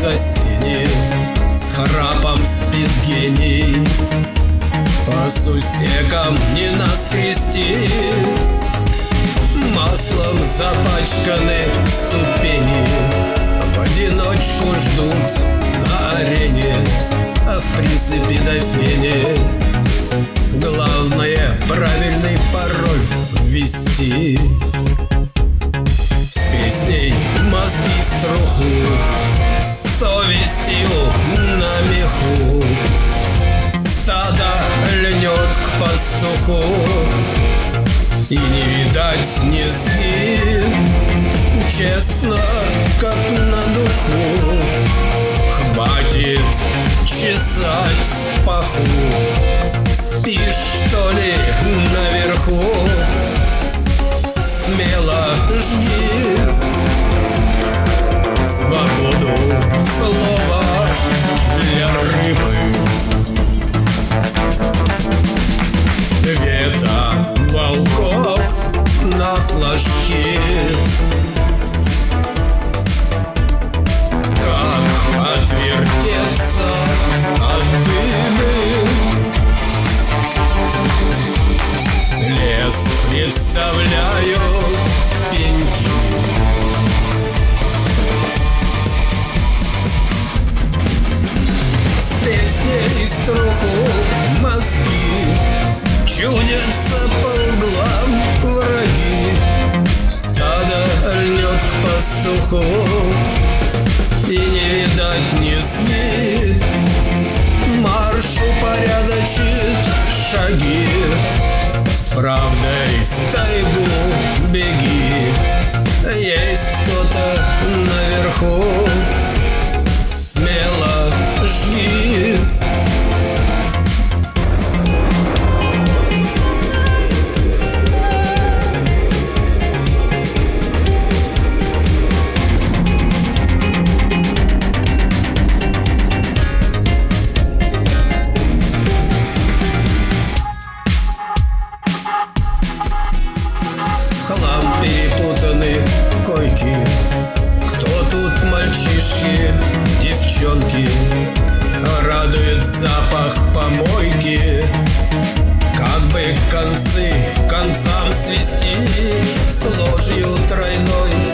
за синим С храпом спит гений. По сусекам не нас крести Маслом запачканы ступени. В одиночку ждут на арене А в принципе дофине Главное правильный пароль ввести. Пастуху И не видать низги Честно, как на духу. Хватит чесать паху. Спишь, что ли, наверху? Лес представляю пеньки. С песней струху мозги Чудятся по углам враги. Стадо льнет к пастуху И не видать низги Марш упорядочит шаги правдой в тайгу беги девчонки Радует запах помойки. Как бы концы концам свести С ложью тройной